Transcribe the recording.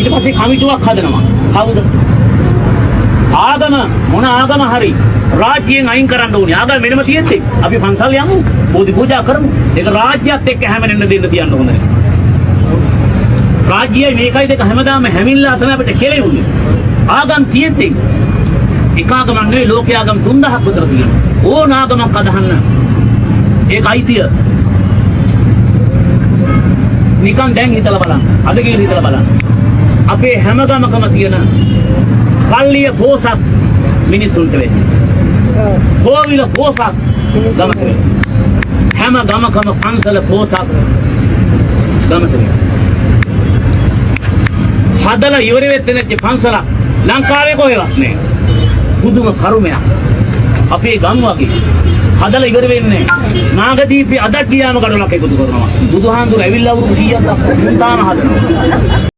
ඊට පස්සේ කමිටුවක් හදනවා. කවුද? ආගම මොන ආගම හරි රාජ්‍යයෙන් අයින් කරන්න ඕනේ. ආගම වෙනම තියෙද්දි අපි පන්සල් යමු. බෝධි පූජා කරමු. ඒක රාජ්‍යයත් එක්ක හැමෙන්න දෙන්න තියන්න හොඳ නැහැ. රාජ්‍යයයි මේකයි දෙක හැමදාම හැමිල්ලා තමයි අපිට කෙලෙන්නේ. ආගම් තියෙද්දි එක ආගමක් නෙවෙයි ලෝකයේ ආගම් 3000ක් විතර තියෙනවා. ඕන ආගමක් අදහන්න. ඒක අයිතිය. නිකන් දැන් හිතලා බලන්න. අද කියලා හිතලා බලන්න. අපේ හැම ගමකම තියෙන පල්ලිය පෝසත් මිනිසුන්ට වෙන්නේ. කෝවිල පෝසත් ගමට වෙන්නේ. හැම ගමකම පන්සල පෝසත් ගමට වෙන්නේ. හදලා ඉවර වෙච්ච නැති පන්සල ලංකාවේ කොහෙවත් නෑ. පුදුම කරුමයක්. අපේ ගම් වගේ හදලා ඉවර වෙන්නේ නෑ. නාගදීපේ අදක් ගියාම කඩලක් එකතු කරනවා. බුදුහාමුදුර ඇවිල්ලා වුරු කීයක් තාම හදනවා.